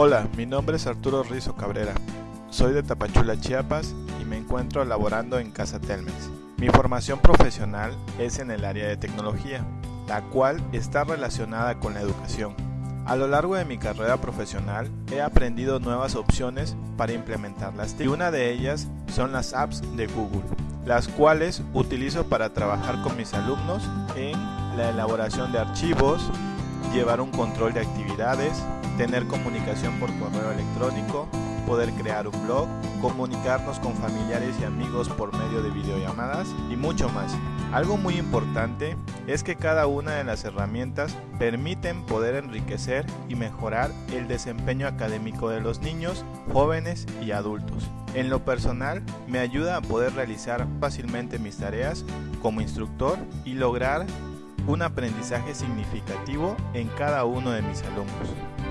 Hola, mi nombre es Arturo Rizo Cabrera. Soy de Tapachula, Chiapas y me encuentro laborando en Casa Telmex. Mi formación profesional es en el área de tecnología, la cual está relacionada con la educación. A lo largo de mi carrera profesional he aprendido nuevas opciones para implementarlas y una de ellas son las apps de Google, las cuales utilizo para trabajar con mis alumnos en la elaboración de archivos, llevar un control de actividades, tener comunicación por correo electrónico, poder crear un blog, comunicarnos con familiares y amigos por medio de videollamadas y mucho más. Algo muy importante es que cada una de las herramientas permiten poder enriquecer y mejorar el desempeño académico de los niños, jóvenes y adultos. En lo personal, me ayuda a poder realizar fácilmente mis tareas como instructor y lograr un aprendizaje significativo en cada uno de mis alumnos.